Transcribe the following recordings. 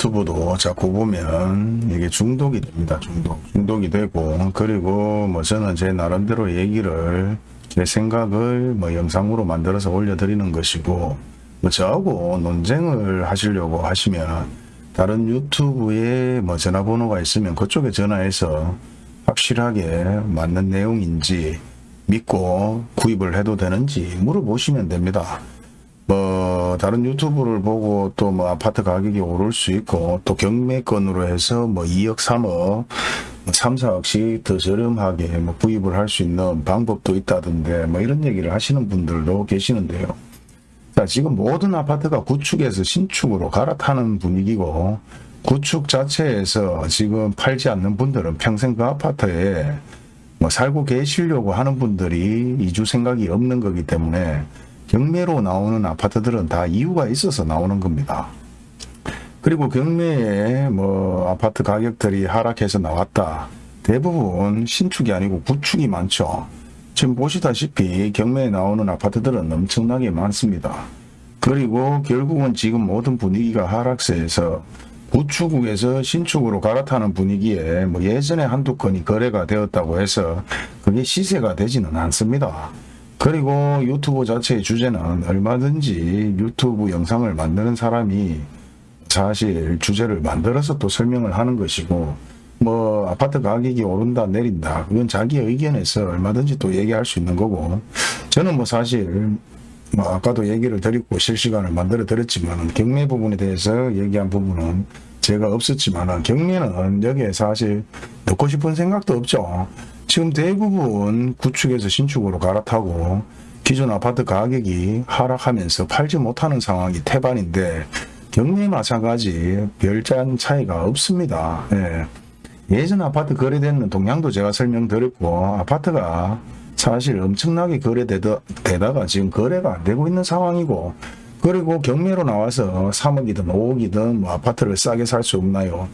유튜브도 자꾸 보면 이게 중독이 됩니다. 중독. 중독이 되고 그리고 뭐 저는 제 나름대로 얘기를 제 생각을 뭐 영상으로 만들어서 올려드리는 것이고 뭐 저하고 논쟁을 하시려고 하시면 다른 유튜브에 뭐 전화번호가 있으면 그쪽에 전화해서 확실하게 맞는 내용인지 믿고 구입을 해도 되는지 물어보시면 됩니다. 뭐 다른 유튜브를 보고 또 뭐 아파트 가격이 오를 수 있고 또 경매건으로 해서 뭐 2억 3억 뭐 3, 4억씩 더 저렴하게 뭐 구입을 할 수 있는 방법도 있다던데 뭐 이런 얘기를 하시는 분들도 계시는데요. 자 지금 모든 아파트가 구축에서 신축으로 갈아타는 분위기고 구축 자체에서 지금 팔지 않는 분들은 평생 그 아파트에 뭐 살고 계시려고 하는 분들이 이주 생각이 없는 거기 때문에 경매로 나오는 아파트들은 다 이유가 있어서 나오는 겁니다. 그리고 경매에 뭐 아파트 가격들이 하락해서 나왔다. 대부분 신축이 아니고 구축이 많죠. 지금 보시다시피 경매에 나오는 아파트들은 엄청나게 많습니다. 그리고 결국은 지금 모든 분위기가 하락세에서 구축에서 신축으로 갈아타는 분위기에 뭐 예전에 한두 건이 거래가 되었다고 해서 그게 시세가 되지는 않습니다. 그리고 유튜브 자체의 주제는 얼마든지 유튜브 영상을 만드는 사람이 사실 주제를 만들어서 또 설명을 하는 것이고 뭐 아파트 가격이 오른다 내린다 그건 자기 의견에서 얼마든지 또 얘기할 수 있는 거고 저는 뭐 사실 뭐 아까도 얘기를 드리고 실시간을 만들어 드렸지만 경매 부분에 대해서 얘기한 부분은 제가 없었지만 경매는 여기에 사실 넣고 싶은 생각도 없죠. 지금 대부분 구축에서 신축으로 갈아타고 기존 아파트 가격이 하락하면서 팔지 못하는 상황이 태반인데 경매 마찬가지 별반 차이가 없습니다. 예. 예전 아파트 거래되는 동향도 제가 설명드렸고 아파트가 사실 엄청나게 거래되다가 지금 거래가 안 되고 있는 상황이고 그리고 경매로 나와서 3억이든 5억이든 뭐 아파트를 싸게 살 수 없나요?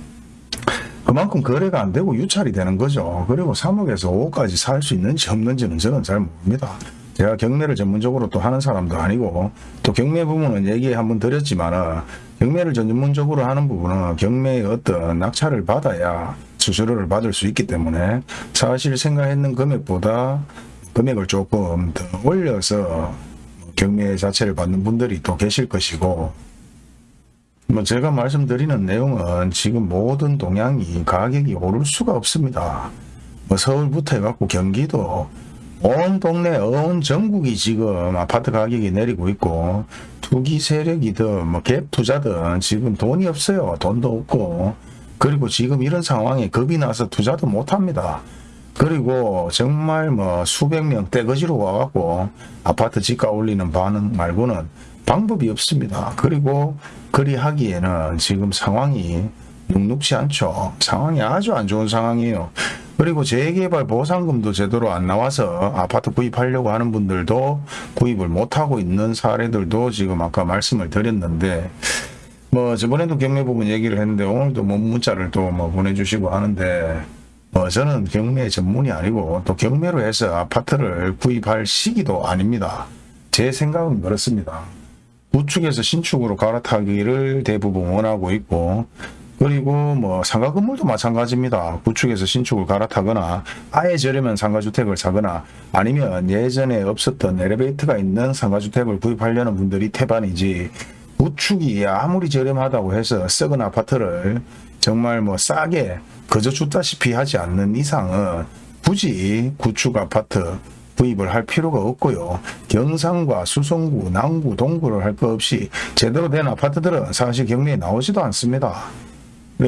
그만큼 거래가 안 되고 유찰이 되는 거죠. 그리고 3억에서 5억까지 살 수 있는지 없는지는 저는 잘 모릅니다. 제가 경매를 전문적으로 또 하는 사람도 아니고 또 경매 부분은 얘기 한번 드렸지만 경매를 전문적으로 하는 부분은 경매의 어떤 낙찰을 받아야 수수료를 받을 수 있기 때문에 사실 생각했는 금액보다 금액을 조금 더 올려서 경매 자체를 받는 분들이 또 계실 것이고 뭐 제가 말씀드리는 내용은 지금 모든 동향이 가격이 오를 수가 없습니다. 뭐 서울부터 해갖고 경기도 온 동네 온 전국이 지금 아파트 가격이 내리고 있고 투기 세력이든 뭐 갭 투자든 지금 돈이 없어요. 돈도 없고 그리고 지금 이런 상황에 겁이 나서 투자도 못합니다. 그리고 정말 뭐 수백 명 떼거지로 와갖고 아파트 지가 올리는 반응 말고는 방법이 없습니다. 그리고 그리 하기에는 지금 상황이 눅눅지 않죠. 상황이 아주 안 좋은 상황이에요. 그리고 재개발 보상금도 제대로 안 나와서 아파트 구입하려고 하는 분들도 구입을 못하고 있는 사례들도 지금 아까 말씀을 드렸는데 뭐 저번에도 경매 부분 얘기를 했는데 오늘도 뭐 문자를 또 뭐 보내주시고 하는데 뭐 저는 경매 전문이 아니고 또 경매로 해서 아파트를 구입할 시기도 아닙니다. 제 생각은 그렇습니다. 구축에서 신축으로 갈아타기를 대부분 원하고 있고 그리고 뭐 상가 건물도 마찬가지입니다. 구축에서 신축을 갈아타거나 아예 저렴한 상가주택을 사거나 아니면 예전에 없었던 엘리베이터가 있는 상가주택을 구입하려는 분들이 태반이지 구축이 아무리 저렴하다고 해서 썩은 아파트를 정말 뭐 싸게 거저 줬다시피 하지 않는 이상은 굳이 구축 아파트 구입을 할 필요가 없고요. 경상과 수성구, 남구, 동구를 할 것 없이 제대로 된 아파트들은 사실 경매에 나오지도 않습니다.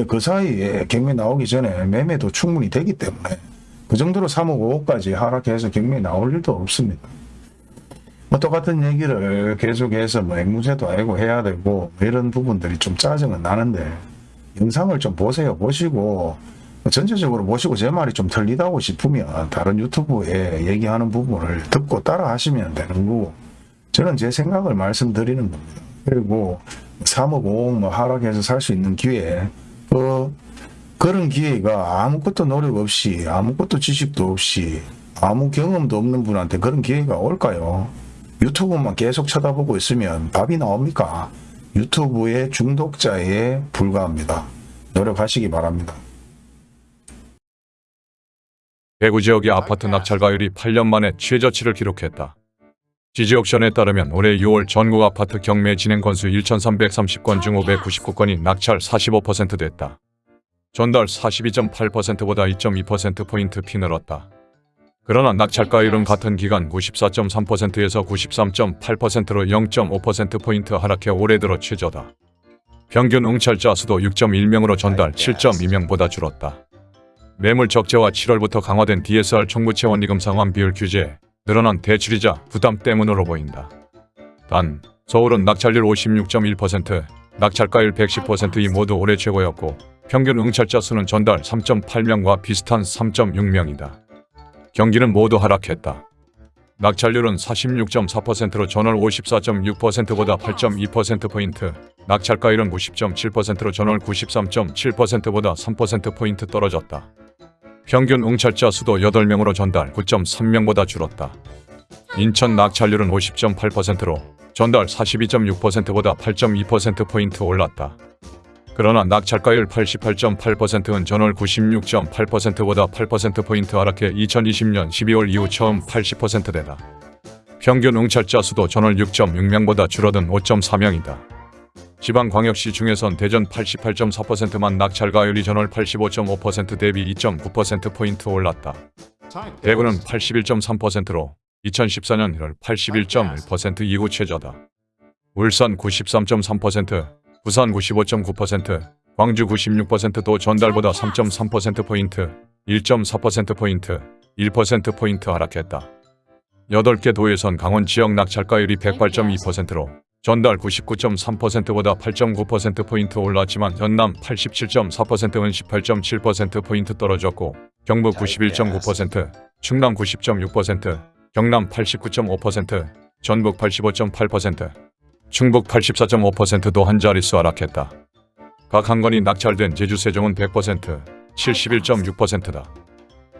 그 사이에 경매 나오기 전에 매매도 충분히 되기 때문에 그 정도로 3억 5억까지 하락해서 경매에 나올 일도 없습니다. 뭐 똑같은 얘기를 계속해서 뭐 앵무새도 알고 해야 되고 뭐 이런 부분들이 좀 짜증은 나는데 영상을 좀 보세요. 보시고 전체적으로 보시고 제 말이 좀 틀리다고 싶으면 다른 유튜브에 얘기하는 부분을 듣고 따라 하시면 되는 거고 저는 제 생각을 말씀드리는 겁니다. 그리고 3억 5억 뭐 하락해서 살 수 있는 기회 어, 그런 기회가 아무것도 노력 없이 아무것도 지식도 없이 아무 경험도 없는 분한테 그런 기회가 올까요? 유튜브만 계속 쳐다보고 있으면 답이 나옵니까? 유튜브의 중독자에 불과합니다. 노력하시기 바랍니다. 대구 지역의 아파트 낙찰가율이 8년 만에 최저치를 기록했다. 지지옥션에 따르면 올해 6월 전국 아파트 경매 진행 건수 1,330건 중 599건이 낙찰 45% 됐다. 전달 42.8%보다 2.2%포인트 피 늘었다. 그러나 낙찰가율은 같은 기간 94.3%에서 93.8%로 0.5%포인트 하락해 올해 들어 최저다. 평균 응찰자 수도 6.1명으로 전달 7.2명보다 줄었다. 매물 적재와 7월부터 강화된 DSR 총무채 원리금 상환 비율 규제, 늘어난 대출이자 부담 때문으로 보인다. 단, 서울은 낙찰률 56.1%, 낙찰가율 110%이 모두 올해 최고였고 평균 응찰자 수는 전달 3.8명과 비슷한 3.6명이다. 경기는 모두 하락했다. 낙찰률은 46.4%로 전월 54.6%보다 8.2%포인트, 낙찰가율은 90.7%로 전월 93.7%보다 3%포인트 떨어졌다. 평균 응찰자 수도 8명으로 전달 9.3명보다 줄었다. 인천 낙찰률은 50.8%로 전달 42.6%보다 8.2%포인트 올랐다. 그러나 낙찰가율 88.8%는 전월 96.8%보다 8%포인트 하락해 2020년 12월 이후 처음 80%대다. 평균 응찰자 수도 전월 6.6명보다 줄어든 5.4명이다. 지방광역시 중에선 대전 88.4%만 낙찰가율이 전월 85.5% 대비 2.9%포인트 올랐다. 대구는 81.3%로 2014년 1월 81.1% 이후 최저다. 울산 93.3%, 부산 95.9%, 광주 96%도 전달보다 3.3%포인트, 1.4%포인트, 1%포인트 하락했다. 8개 도에선 강원 지역 낙찰가율이 108.2%로 전달 99.3%보다 8.9%포인트 올랐지만 전남 87.4%는 18.7%포인트 떨어졌고 경북 91.9%, 충남 90.6%, 경남 89.5%, 전북 85.8%, 충북 84.5%도 한 자릿수 하락했다. 각 한 건이 낙찰된 제주 세종은 100%, 71.6%다.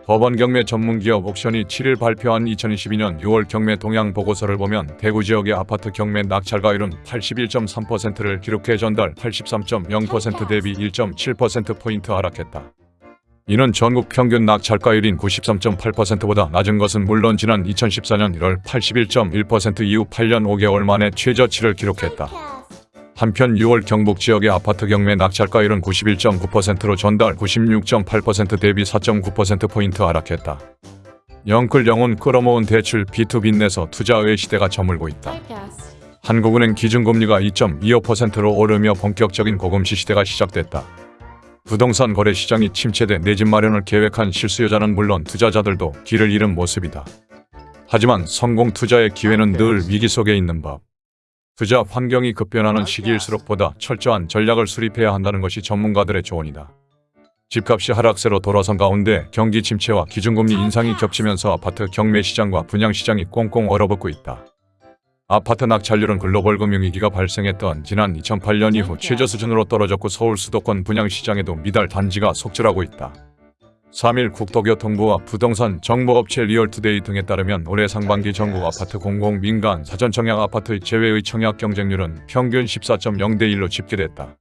법원 경매 전문기업 옥션이 7일 발표한 2022년 6월 경매 동향 보고서를 보면 대구 지역의 아파트 경매 낙찰가율은 81.3%를 기록해 전달 83.0% 대비 1.7%포인트 하락했다. 이는 전국 평균 낙찰가율인 93.8%보다 낮은 것은 물론 지난 2014년 1월 81.1% 이후 8년 5개월 만에 최저치를 기록했다. 한편 6월 경북 지역의 아파트 경매 낙찰가율은 91.9%로 전달 96.8% 대비 4.9%포인트 하락했다. 영끌 영혼 끌어모은 대출 B2B 내서 투자의 시대가 저물고 있다. 한국은행 기준금리가 2.25%로 오르며 본격적인 고금시 시대가 시작됐다. 부동산 거래 시장이 침체돼 내 집 마련을 계획한 실수요자는 물론 투자자들도 길을 잃은 모습이다. 하지만 성공 투자의 기회는 늘 위기 속에 있는 법. 투자 환경이 급변하는 시기일수록 보다 철저한 전략을 수립해야 한다는 것이 전문가들의 조언이다. 집값이 하락세로 돌아선 가운데 경기 침체와 기준금리 인상이 겹치면서 아파트 경매 시장과 분양 시장이 꽁꽁 얼어붙고 있다. 아파트 낙찰률은 글로벌 금융위기가 발생했던 지난 2008년 이후 최저 수준으로 떨어졌고 서울 수도권 분양 시장에도 미달 단지가 속출하고 있다. 3일 국토교통부와 부동산 정보업체 리얼투데이 등에 따르면 올해 상반기 전국 아파트 공공 민간 사전 청약 아파트 제외의 청약 경쟁률은 평균 14.0대 1로 집계됐다.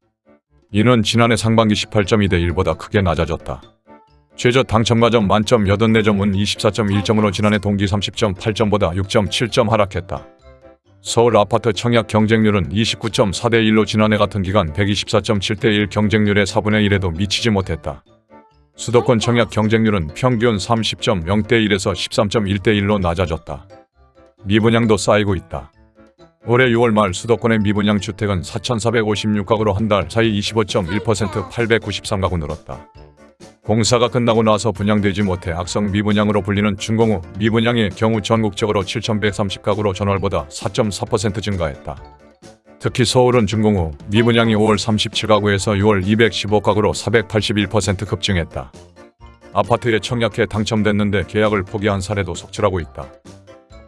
이는 지난해 상반기 18.2대 1보다 크게 낮아졌다. 최저 당첨가점 만점 84점은 24.1점으로 지난해 동기 30.8점보다 6.7점 하락했다. 서울 아파트 청약 경쟁률은 29.4대 1로 지난해 같은 기간 124.7대 1 경쟁률의 4분의 1에도 미치지 못했다. 수도권 청약 경쟁률은 평균 30.0대 1에서 13.1대 1로 낮아졌다. 미분양도 쌓이고 있다. 올해 6월 말 수도권의 미분양 주택은 4,456가구로 한 달 사이 25.1% 893가구 늘었다. 공사가 끝나고 나서 분양되지 못해 악성 미분양으로 불리는 준공후 미분양의 경우 전국적으로 7,130가구로 전월보다 4.4% 증가했다. 특히 서울은 준공 후 미분양이 5월 37가구에서 6월 215가구로 481% 급증했다. 아파트에 청약해 당첨됐는데 계약을 포기한 사례도 속출하고 있다.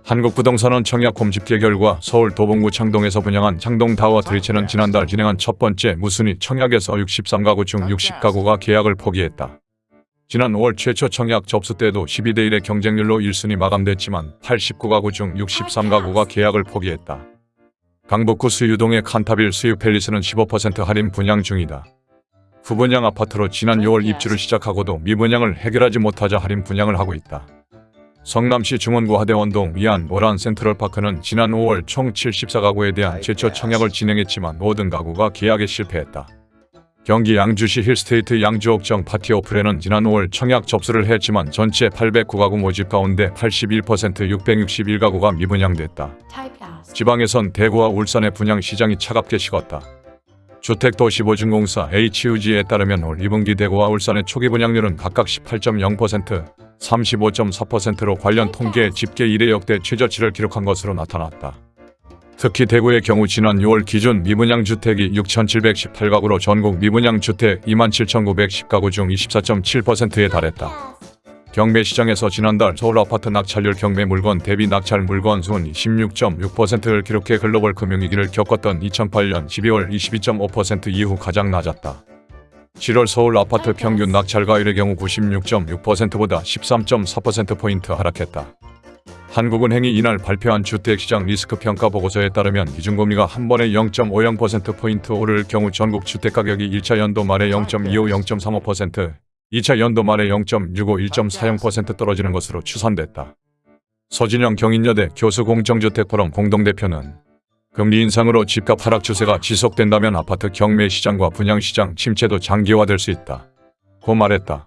한국부동산원 청약 곰집계 결과 서울 도봉구 창동에서 분양한 창동 타워 드리체는 지난달 진행한 첫 번째 무순위 청약에서 63가구 중 60가구가 계약을 포기했다. 지난 5월 최초 청약 접수 때도 12대 1의 경쟁률로 1순위 마감됐지만 89가구 중 63가구가 계약을 포기했다. 강북구 수유동의 칸타빌 수유 팰리스는 15% 할인 분양 중이다. 후분양 아파트로 지난 6월 입주를 시작하고도 미분양을 해결하지 못하자 할인 분양을 하고 있다. 성남시 중원구 하대원동 위안 오란 센트럴파크는 지난 5월 총 74가구에 대한 제초 청약을 진행했지만 모든 가구가 계약에 실패했다. 경기 양주시 힐스테이트 양주옥정 파티오플에는 지난 5월 청약 접수를 했지만 전체 809가구 모집 가운데 81% 661가구가 미분양됐다. 지방에선 대구와 울산의 분양 시장이 차갑게 식었다. 주택도시보증공사 HUG에 따르면 올 2분기 대구와 울산의 초기 분양률은 각각 18.0%, 35.4%로 관련 통계 집계 이래 역대 최저치를 기록한 것으로 나타났다. 특히 대구의 경우 지난 6월 기준 미분양 주택이 6,718가구로 전국 미분양 주택 27,910가구 중 24.7%에 달했다. 경매 시장에서 지난달 서울 아파트 낙찰률 경매 물건 대비 낙찰 물건 수는 16.6%를 기록해 글로벌 금융위기를 겪었던 2008년 12월 22.5% 이후 가장 낮았다. 7월 서울 아파트 평균 낙찰가율의 경우 96.6%보다 13.4%포인트 하락했다. 한국은행이 이날 발표한 주택시장 리스크 평가 보고서에 따르면 기준금리가 한 번에 0.50%포인트 오를 경우 전국 주택가격이 1차 연도 말에 0.25, 0.35%, 2차 연도 말에 0.65, 1.40% 떨어지는 것으로 추산됐다. 서진영 경인여대 교수 공정주택포럼 공동대표는 금리 인상으로 집값 하락 추세가 지속된다면 아파트 경매 시장과 분양 시장 침체도 장기화될 수 있다. 고 말했다.